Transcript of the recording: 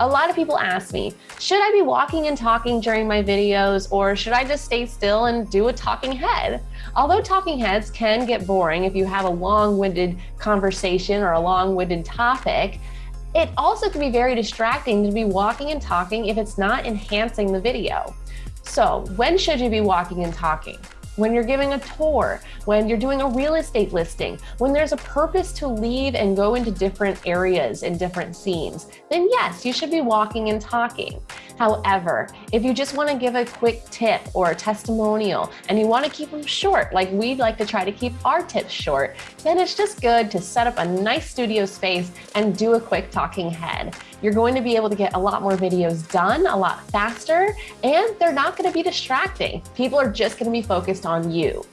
A lot of people ask me, should I be walking and talking during my videos or should I just stay still and do a talking head? Although talking heads can get boring if you have a long-winded conversation or a long-winded topic, it also can be very distracting to be walking and talking if it's not enhancing the video. So when should you be walking and talking? When you're giving a tour, when you're doing a real estate listing, when there's a purpose to leave and go into different areas and different scenes, then yes, you should be walking and talking. However, if you just want to give a quick tip or a testimonial and you want to keep them short, like we'd like to try to keep our tips short, then it's just good to set up a nice studio space and do a quick talking head. You're going to be able to get a lot more videos done a lot faster, and they're not going to be distracting. People are just going to be focused on you.